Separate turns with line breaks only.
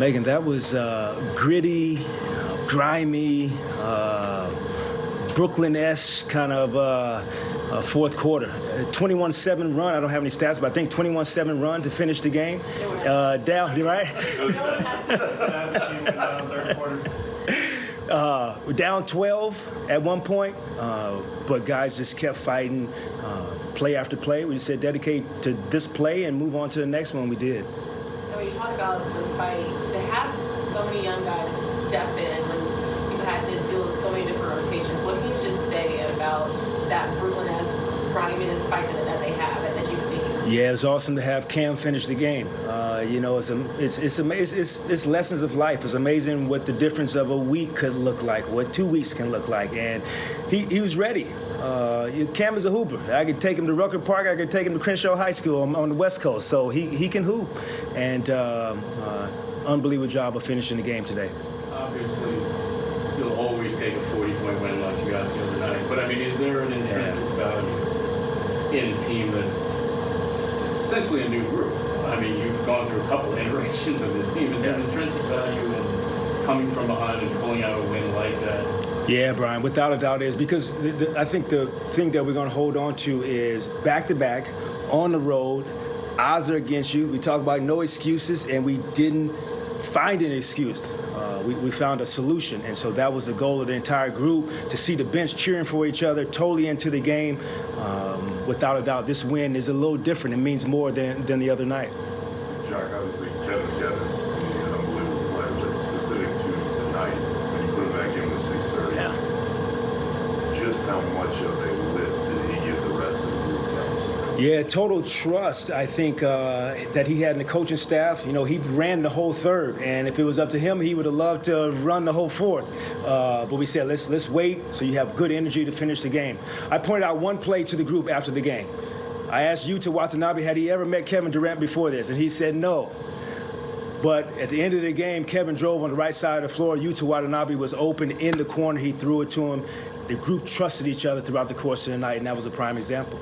Megan, that was uh, gritty, uh, grimy, uh, Brooklyn-esque kind of uh, uh, fourth quarter. 21-7 run. I don't have any stats, but I think 21-7 run to finish the game. Uh, down, right? Uh, down 12 at one point, uh, but guys just kept fighting, uh, play after play. We just said dedicate to this play and move on to the next one. We did.
Talk about the fight, to have so many young guys step in when you've had to deal with so many different rotations, what can you just say about that Brooklyn-esque, griminess fight that they have it that you've seen?
Yeah, it's awesome to have Cam finish the game. Uh, you know, it's, it's, it's, it's, it's, it's lessons of life. It's amazing what the difference of a week could look like, what two weeks can look like. And he, he was ready. Uh, Cam is a hooper. I could take him to Rucker Park. I could take him to Crenshaw High School on, on the West Coast. So he, he can hoop. And um, uh, unbelievable job of finishing the game today.
Obviously, you'll always take a 40-point win like you got the other night. But, I mean, is there an intrinsic value in a team that's essentially a new group? I mean, you've gone through a couple iterations of this team. Is there an
Yeah.
intrinsic value in coming from behind and pulling out a win like that?
Yeah, Brian, without a doubt is because the, the, I think the thing that we're going to hold on to is back to back on the road. Odds are against you. We talk about no excuses, and we didn't find an excuse. Uh, we, we found a solution, and so that was the goal of the entire group to see the bench cheering for each other, totally into the game. Um, without a doubt, this win is a little different. It means more than, than the other night.
Jack, obviously Kevin's Kevin. He's an unbelievable player, but specific to tonight, when you put him back in with 630, yeah. just how much of a lift did he give the rest of the group down the stretch?
Yeah, total trust. I think uh, that he had in the coaching staff. You know, he ran the whole third, and if it was up to him, he would have loved to run the whole fourth. Uh, but we said, let's let's wait so you have good energy to finish the game. I pointed out one play to the group after the game. I asked Yuta Watanabe, had he ever met Kevin Durant before this, and he said no. But at the end of the game, Kevin drove on the right side of the floor. Yuta Watanabe was open in the corner. He threw it to him. The group trusted each other throughout the course of the night, and that was a prime example.